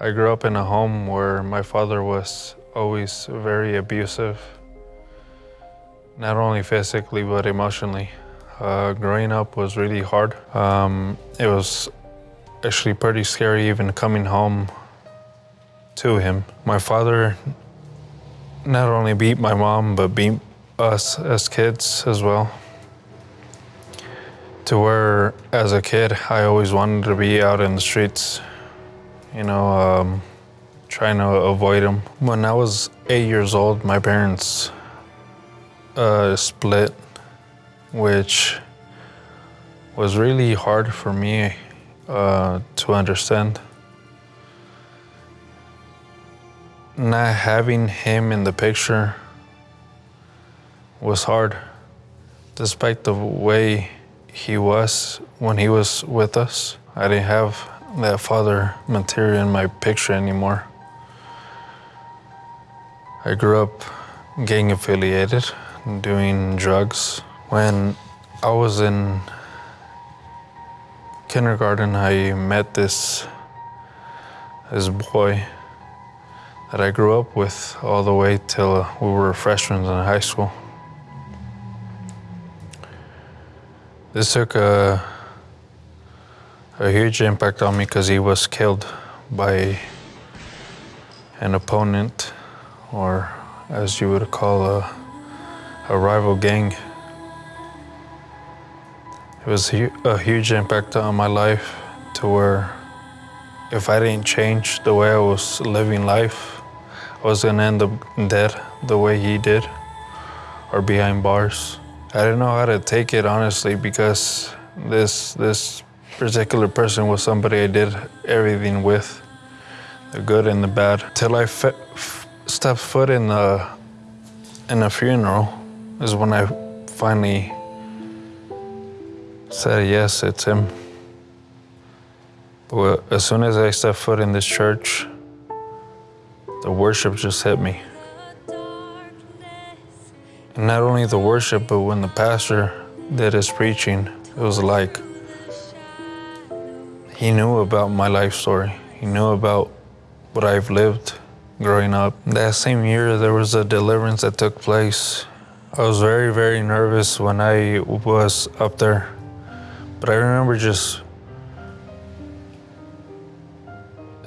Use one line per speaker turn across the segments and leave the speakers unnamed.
I grew up in a home where my father was always very abusive, not only physically but emotionally. Uh, growing up was really hard. Um, it was actually pretty scary even coming home to him. My father not only beat my mom, but beat us as kids as well. To where, as a kid, I always wanted to be out in the streets, you know, um, trying to avoid him. When I was eight years old, my parents uh, split, which was really hard for me uh, to understand. Not having him in the picture was hard, despite the way he was when he was with us. I didn't have that father material in my picture anymore. I grew up gang affiliated, doing drugs. When I was in kindergarten, I met this this boy that I grew up with all the way till we were freshmen in high school. This took a, a huge impact on me because he was killed by an opponent, or as you would call a, a rival gang. It was a huge impact on my life to where if I didn't change the way I was living life, I was gonna end up dead the way he did or behind bars. I didn't know how to take it honestly because this this particular person was somebody I did everything with, the good and the bad. Till I stepped foot in the in a funeral is when I finally said yes, it's him. But as soon as I stepped foot in this church, the worship just hit me. And not only the worship, but when the pastor did his preaching, it was like he knew about my life story. He knew about what I've lived growing up. That same year, there was a deliverance that took place. I was very, very nervous when I was up there. But I remember just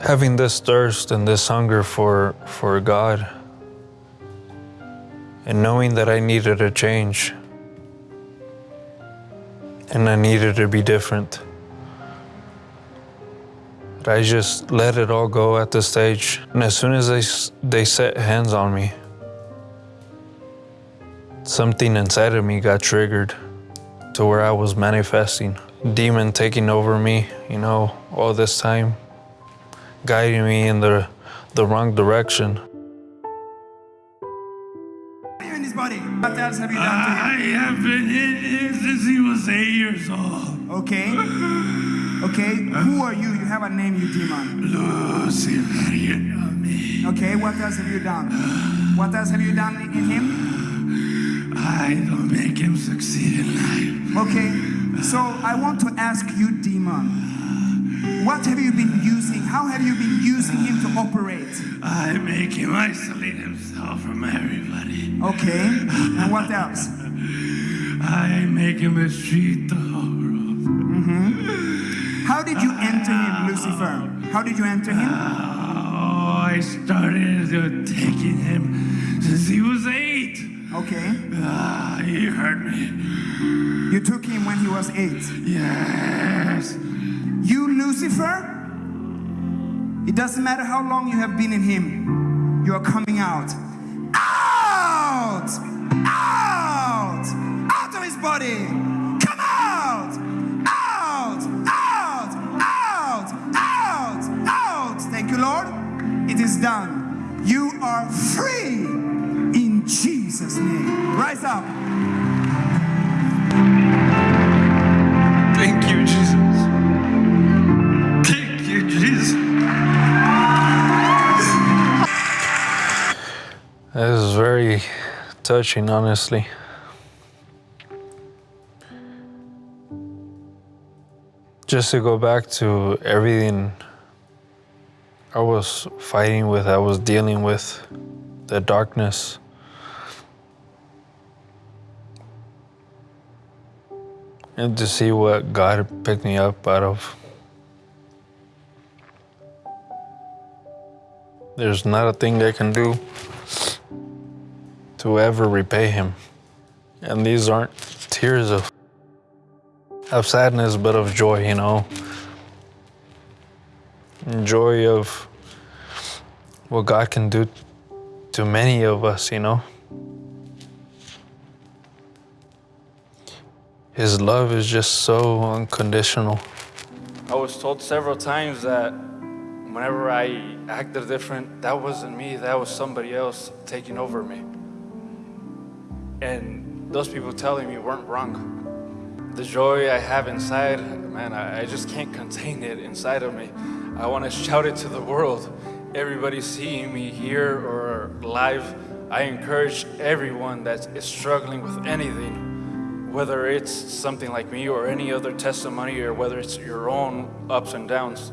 having this thirst and this hunger for, for God and knowing that I needed a change and I needed to be different. But I just let it all go at the stage. And as soon as they, they set hands on me, something inside of me got triggered to where I was manifesting. Demon taking over me, you know, all this time, guiding me in the, the wrong direction.
in his body. What else have you done to
I have been in him since he was eight years old.
him? Okay. Who are you? You have a name, you demon.
Lucifer, you know me.
Okay. What else have you done? Uh, what else have you done in him?
I don't make him succeed in life.
Okay. So I want to ask you, demon. What have you been using? How have you been using him to operate?
I make him isolate himself from everybody.
Okay. And what else?
I make him a street dog.
How did you enter him, Lucifer? How did you enter him?
Oh, I started taking him since he was eight.
Okay.
Ah, he hurt me.
You took him when he was eight.
Yes.
You, Lucifer? It doesn't matter how long you have been in him, you are coming out. Out! Out! Out of his body! Lord. It is done. You are free in Jesus' name. Rise up.
Thank you, Jesus. Thank you, Jesus.
This is very touching, honestly. Just to go back to everything I was fighting with, I was dealing with the darkness. And to see what God picked me up out of. There's not a thing I can do to ever repay him. And these aren't tears of, of sadness, but of joy, you know. Joy of what God can do to many of us, you know. His love is just so unconditional.
I was told several times that whenever I acted different, that wasn't me, that was somebody else taking over me. And those people telling me weren't wrong. The joy I have inside, man, I, I just can't contain it inside of me. I want to shout it to the world. Everybody seeing me here or live, I encourage everyone that is struggling with anything whether it's something like me or any other testimony or whether it's your own ups and downs,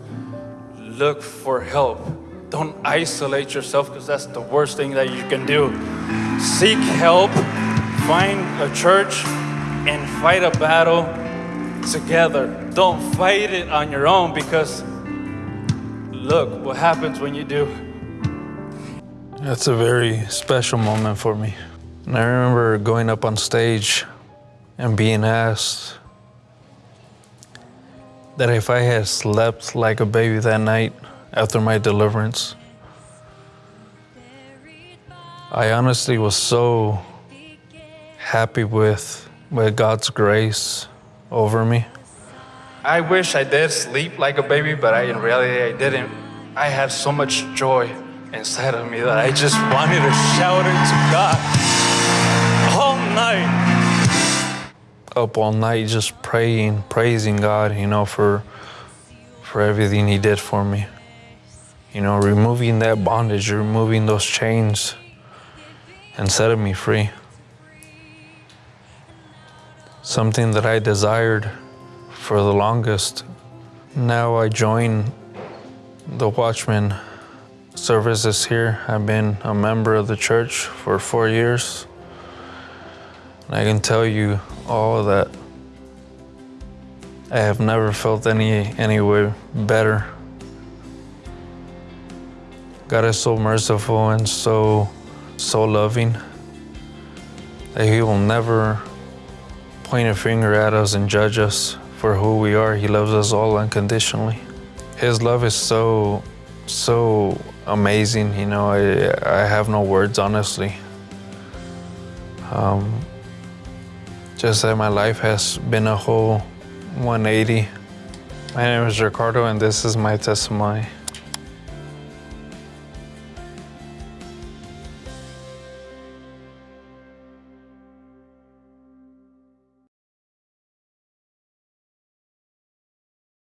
look for help. Don't isolate yourself because that's the worst thing that you can do. Seek help, find a church, and fight a battle together. Don't fight it on your own because look what happens when you do.
That's a very special moment for me. And I remember going up on stage and being asked that if I had slept like a baby that night after my deliverance, I honestly was so happy with, with God's grace over me.
I wish I did sleep like a baby, but I, in reality I didn't. I had so much joy inside of me that I just wanted to shout it to God all night
up all night just praying, praising God, you know, for for everything he did for me. You know, removing that bondage, removing those chains and setting me free. Something that I desired for the longest. Now I join the Watchman services here. I've been a member of the church for four years. And I can tell you all that I have never felt any any way better. God is so merciful and so so loving that He will never point a finger at us and judge us for who we are. He loves us all unconditionally. His love is so so amazing. You know, I I have no words honestly. Um, just that my life has been a whole 180. My name is Ricardo and this is my testimony.